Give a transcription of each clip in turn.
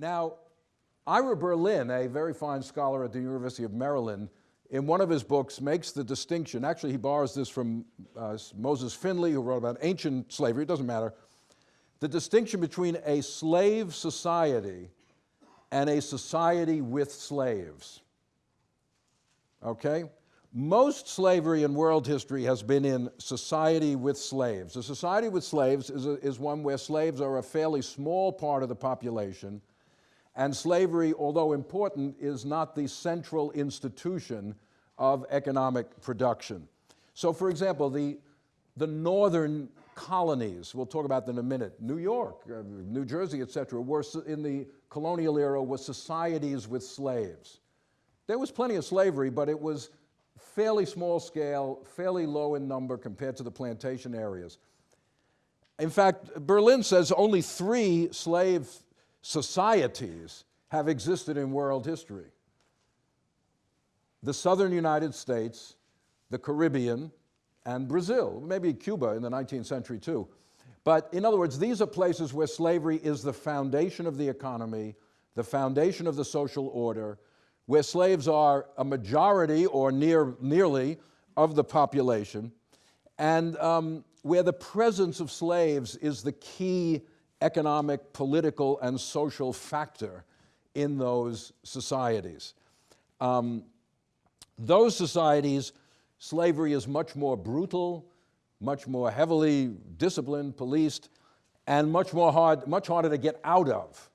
Now, Ira Berlin, a very fine scholar at the University of Maryland, in one of his books makes the distinction, actually he borrows this from uh, Moses Finley, who wrote about ancient slavery, it doesn't matter, the distinction between a slave society and a society with slaves. Okay? Most slavery in world history has been in society with slaves. A society with slaves is, a, is one where slaves are a fairly small part of the population, and slavery, although important, is not the central institution of economic production. So, for example, the, the northern colonies, we'll talk about them in a minute, New York, uh, New Jersey, et cetera, were in the colonial era were societies with slaves. There was plenty of slavery, but it was fairly small scale, fairly low in number compared to the plantation areas. In fact, Berlin says only three slave societies have existed in world history. The southern United States, the Caribbean, and Brazil, maybe Cuba in the 19th century too. But in other words, these are places where slavery is the foundation of the economy, the foundation of the social order, where slaves are a majority or near, nearly of the population, and um, where the presence of slaves is the key economic, political, and social factor in those societies. Um, those societies, slavery is much more brutal, much more heavily disciplined, policed, and much more hard, much harder to get out of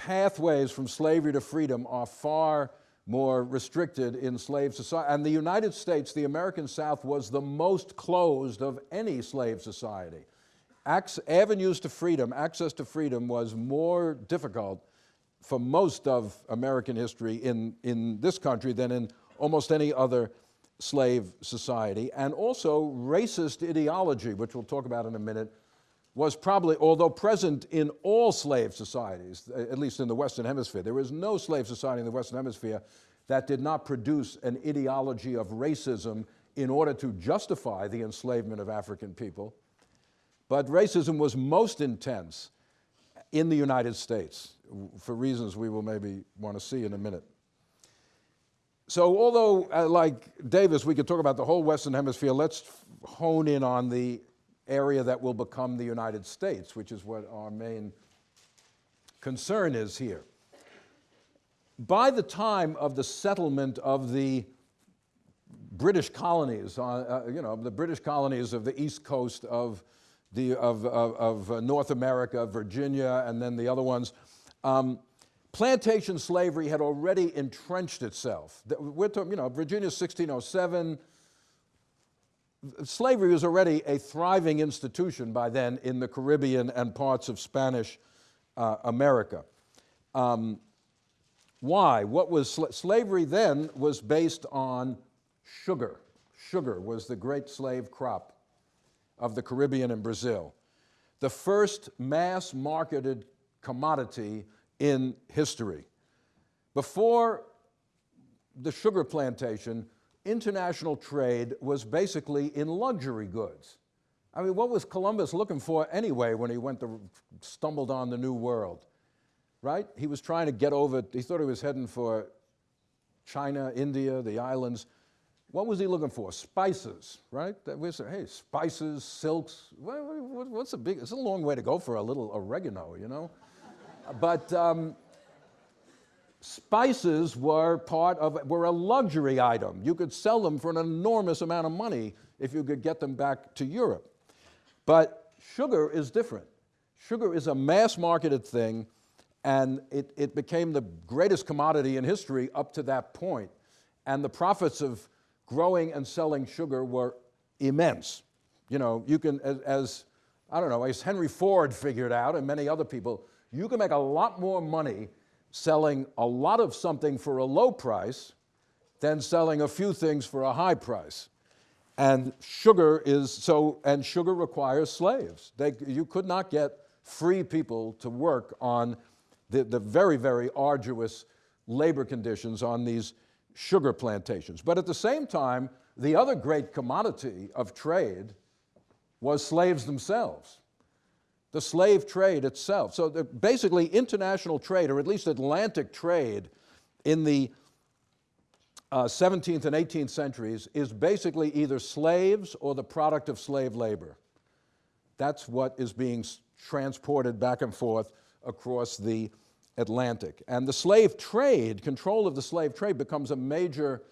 pathways from slavery to freedom are far more restricted in slave society. And the United States, the American South, was the most closed of any slave society. Avenues to freedom, access to freedom was more difficult for most of American history in, in this country than in almost any other slave society. And also racist ideology, which we'll talk about in a minute, was probably, although present in all slave societies, at least in the Western Hemisphere, there is no slave society in the Western Hemisphere that did not produce an ideology of racism in order to justify the enslavement of African people. But racism was most intense in the United States for reasons we will maybe want to see in a minute. So although, uh, like Davis, we could talk about the whole Western Hemisphere, let's hone in on the area that will become the United States, which is what our main concern is here. By the time of the settlement of the British colonies, uh, uh, you know, the British colonies of the east coast of, the, of, of, of uh, North America, Virginia, and then the other ones, um, plantation slavery had already entrenched itself. We're talking, you know, Virginia 1607, slavery was already a thriving institution by then in the Caribbean and parts of Spanish uh, America. Um, why? What was sl slavery then was based on sugar. Sugar was the great slave crop of the Caribbean and Brazil. The first mass marketed commodity in history. Before the sugar plantation, international trade was basically in luxury goods. I mean, what was Columbus looking for anyway when he went to, stumbled on the new world, right? He was trying to get over, he thought he was heading for China, India, the islands. What was he looking for? Spices, right? We say, hey, spices, silks, what's a big, it's a long way to go for a little oregano, you know? but um, spices were part of, were a luxury item. You could sell them for an enormous amount of money if you could get them back to Europe. But sugar is different. Sugar is a mass marketed thing and it, it became the greatest commodity in history up to that point. And the profits of growing and selling sugar were immense. You know, you can, as, as I don't know, as Henry Ford figured out and many other people, you can make a lot more money selling a lot of something for a low price than selling a few things for a high price. And sugar is so, and sugar requires slaves. They, you could not get free people to work on the, the very, very arduous labor conditions on these sugar plantations. But at the same time, the other great commodity of trade was slaves themselves. the slave trade itself. So basically, international trade, or at least Atlantic trade, in the uh, 17th and 18th centuries is basically either slaves or the product of slave labor. That's what is being transported back and forth across the Atlantic. And the slave trade, control of the slave trade, becomes a major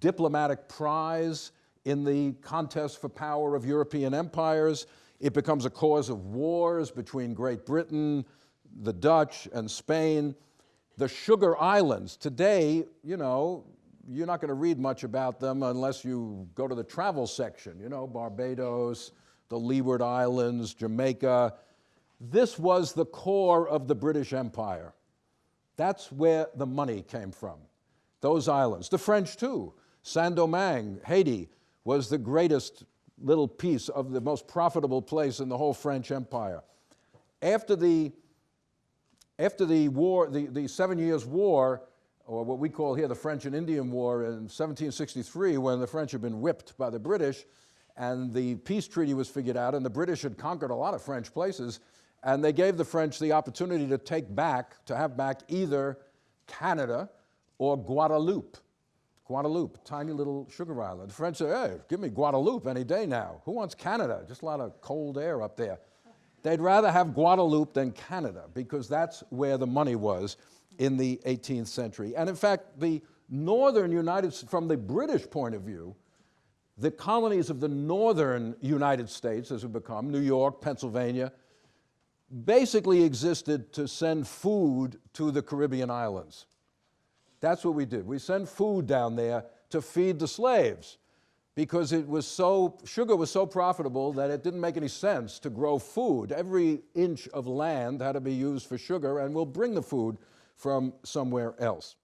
diplomatic prize in the contest for power of European empires. It becomes a cause of wars between Great Britain, the Dutch, and Spain. The Sugar Islands, today, you know, you're not going to read much about them unless you go to the travel section, you know, Barbados, the Leeward Islands, Jamaica. This was the core of the British Empire. That's where the money came from, those islands. The French, too. Saint Domingue, Haiti, was the greatest little piece of the most profitable place in the whole French Empire. After the, after the war, the, the Seven Years' War, or what we call here the French and Indian War in 1763, when the French had been whipped by the British, and the peace treaty was figured out, and the British had conquered a lot of French places, and they gave the French the opportunity to take back, to have back either Canada or Guadeloupe. Guadeloupe, tiny little sugar island. The French said, hey, give me Guadeloupe any day now. Who wants Canada? Just a lot of cold air up there. They'd rather have Guadeloupe than Canada because that's where the money was in the 18th century. And in fact, the northern United, from the British point of view, the colonies of the northern United States, as it become, New York, Pennsylvania, basically existed to send food to the Caribbean islands. That's what we did. We sent food down there to feed the slaves because it was so, sugar was so profitable that it didn't make any sense to grow food. Every inch of land had to be used for sugar, and we'll bring the food from somewhere else.